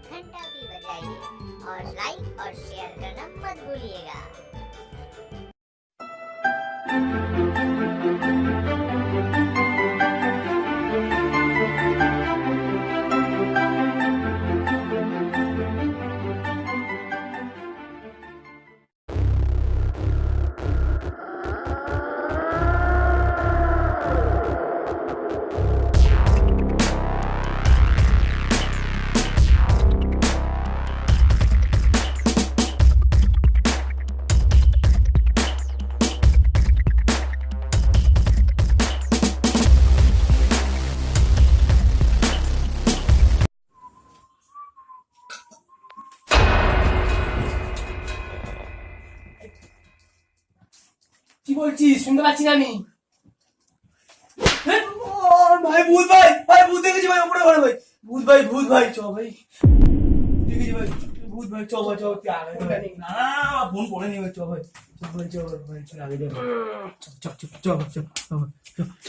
घंटा भी बजाइए और लाइक और शेयर करना मत भूलिएगा। কি বলছিস? শুনতে পাচ্ছি না আমি। ভাই ভূত ভাই ভাই ভূত দেখেছি ভাই ওপরে ঘরে ভাই। ভূত ভাই ভূত ভাই চ ভাই। দেখেছি ভাই ভূত ভাই চ ভাই চ চ ভাই। না ফোন করে চ ভাই চ ভাই চ ভাই চ ভাই ভাই চ আগে চ ভাই। চ চ চ চ চ চ চ।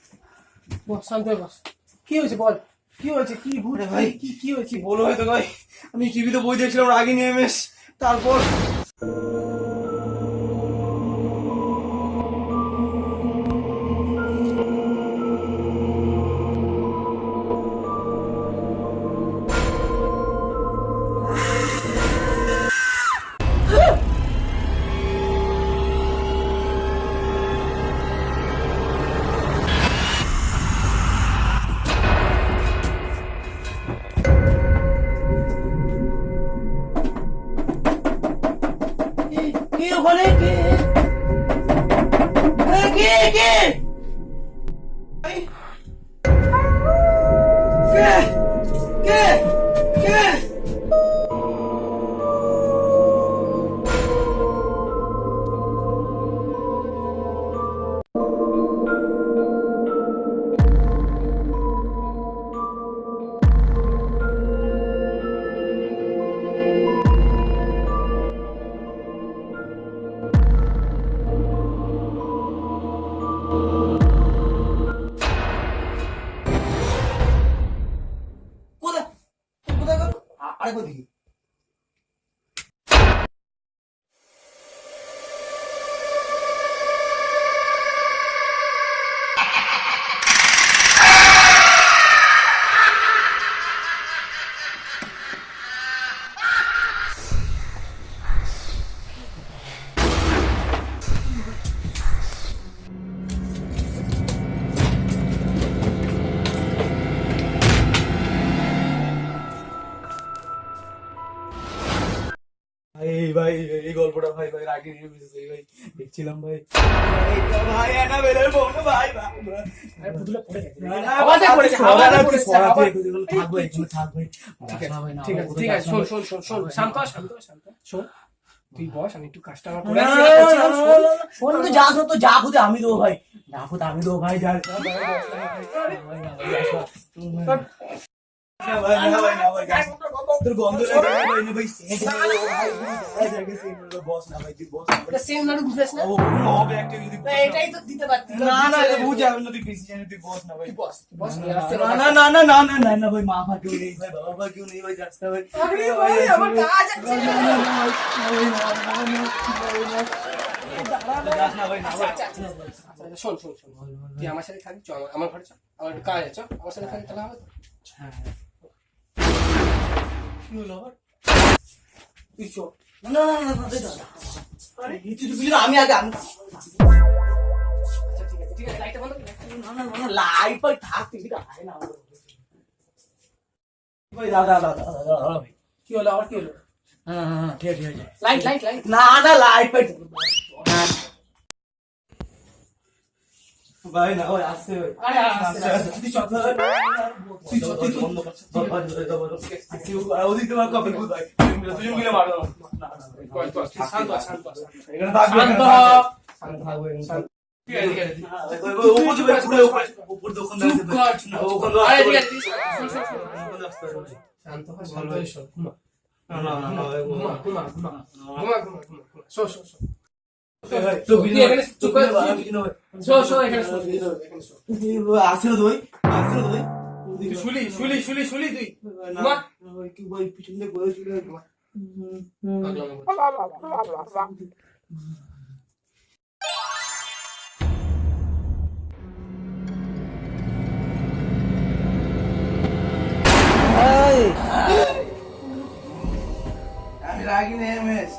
বস শান্তই বস। কি হয়েছে বল? কি হয়েছে? কি ভূত? ভাই। কি কি হয়েছে? বলো হয়তো ভাই? আমি টিভিতে বই দেখছিলাম রাগিনী এমএস তারপর কে ওখানে কে এ, 不提 ঠিক আছে যাস শোন না শোন শোন শোন ভাই। শান্ত হ, শান্ত হ, শান্ত হ। শোন তুই বস আমি একটু না, করে না, না, না, শোন। না, না, যাস না, তো যা খুদে আমি দেবো ভাই যা খুদে আমি দেবো ভাই যা যা, ভাই, ভাই, ভাই, ভাই, না, ভাই, না। না, ভাই, না, না, না। তোর গন্ধ লাগে না, ভাই, না, ভাই, নেই, বস না, ভাই, তুই বস না। এটা same নাড়ু বুঝাস না? ও, হবে একটা যদি না, না। এটাই তো দিতে পারতি। না না এটা বুঝে না তুই জানি তুই বস না ভাই তুই বস, বস, না, না আমার না না না না না না না ভাই মা ভা কেউ নেই ভাই বাবা কেউ নেই ভাই যাস ভাই আরে ভাই, আমার কাজ আছে। না না আচ্ছা, আচ্ছা, আচ্ছা, আচ্ছা, শোন শোন শোন তুই আমার সাথে থাকবি চল আমার- আমার ঘরে চল আমার কাজ আছে চল, আমার সাথে থাকবি তাহলে হবে? কি হলো আবার তুই চল না না না না। আরে তুই বুঝলি না, আমি আগে আমি আচ্ছা ঠিক আছে ঠিক আছে লাইটটা বন্ধ কর, লাইটটা বন্ধ কর। না না না লাইট ভাই থাক তুই এটা আয় না ভাই দাদা দাদা দাদা দাদা ভাই কি হলো আবার কি হলো না না না ঠিক আছে ঠিক আছে লাইট লাইট লাইট না না লাইট ভাই ভাই না ভাই আসছে ভাই আরে আস্তে আস্তে তুই চল তুই সত্যি বন্ধ কর ভাই আসছে ওদিক তোমার কপি ভূত ভাই তুই মিলে মারো না শান্ত শান্ত। এখানে থাকবে শান্ত। শান্ত থাকব শান্ত কর, কর। শান্ত শান্ত আমি রাগি নেই এমএস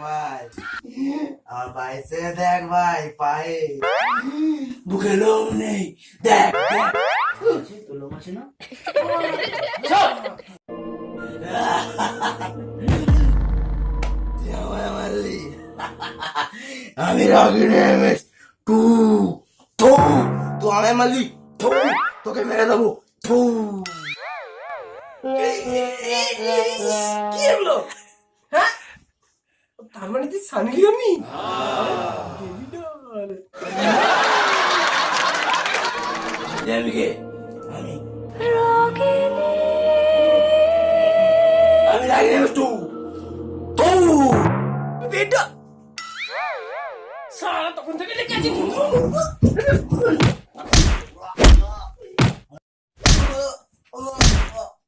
আমার ভাই দেখ ভাই, পায়ে। বুকে লোম নেই। দেখ তোর লোক আছে না আমি রাগি নেই এমএস টু টু তুই আমায় মারলি। টু তোকে মেরে দেবো। টু কি হলো? তার মানে তুই সানি লিওনি আমি আমি আমি রাগি নেই টু টু বেটা সারা তখন থেকে লেগে আছি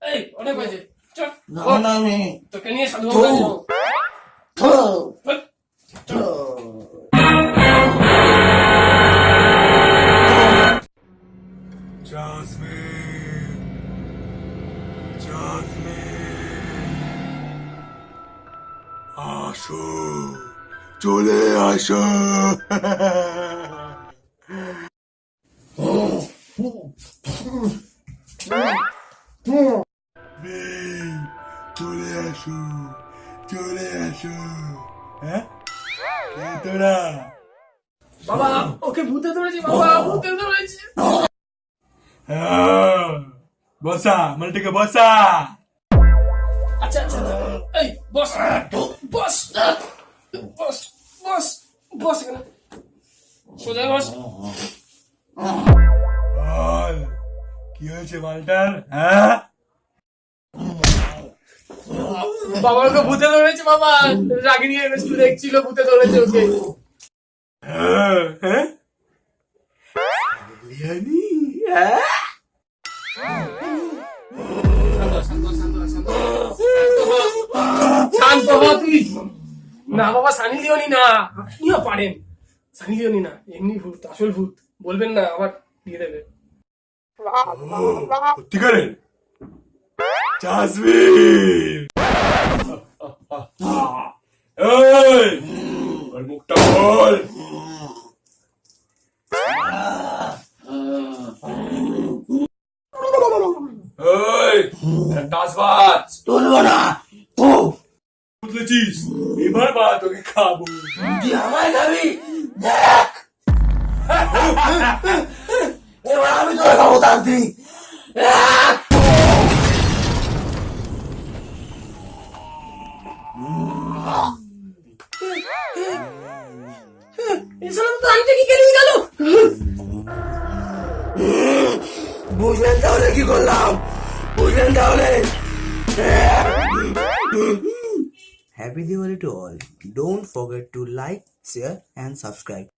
এই অনেক হয়েছে চল না না আমি তোকে নিয়ে সাধু আসো চলে আসো মেয়ে, চলে হ্যাঁ তোরা বাবা ওকে ভূতে ধরেছে বাবা ভূতে ধরেছে বসা মালটিকে বসা আচ্ছা আচ্ছা। এই বস বস বস বস বস সোজা বস কি হয়েছে মালটার হ্যাঁ বাবা ওকে ভূতে ধরেছে বাবা। রাগিনী এমএসটু দেখছিল ভূতে ধরেছে ওকে। হ্যাঁ? হ্যাঁ? হ্যাঁ শান্ত হ, তুই। না বাবা সানি লিওনি না। আপনিও পারেন। সানি লিওনি না এমনি ভূত আসল ভূত। বলবেন না আবার দিয়ে দেবে। সত্যিকারের জাসমিন এই ওর মুখটা বল এই টাসবাজ তুলবো না টু বুঝলেছিস এবার মা তোকে খাব খাবি এবার আমি তোকে খাব তান্ত্রিক বুঝলেন তাহলে কি করলাম বুঝলেন তাহলে Happy Diwali to all. Don't forget to like, share and subscribe.